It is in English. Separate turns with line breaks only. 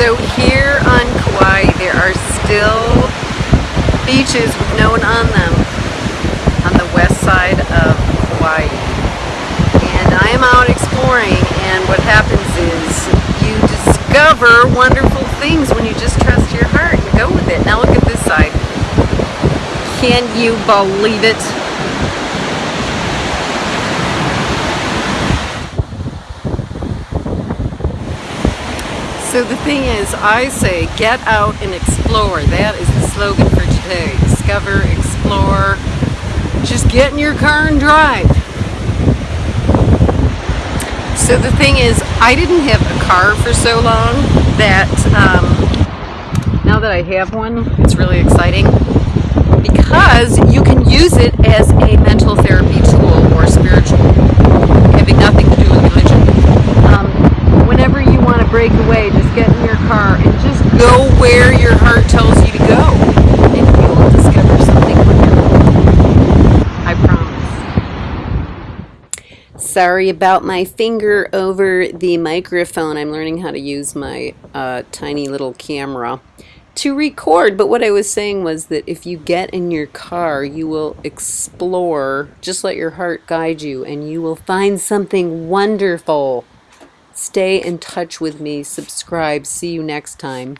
So here on Kauai, there are still beaches with no one on them on the west side of Kauai. And I am out exploring and what happens is you discover wonderful things when you just trust your heart and go with it. Now look at this side. Can you believe it? So the thing is, I say get out and explore. That is the slogan for today. Discover, explore, just get in your car and drive. So the thing is, I didn't have a car for so long that um, now that I have one, it's really exciting because you can use it as a mental therapy get in your car and just go where your heart tells you to go. And you will discover something wonderful. I promise. Sorry about my finger over the microphone. I'm learning how to use my uh, tiny little camera to record. But what I was saying was that if you get in your car, you will explore. Just let your heart guide you, and you will find something wonderful. Stay in touch with me. Subscribe. See you next time.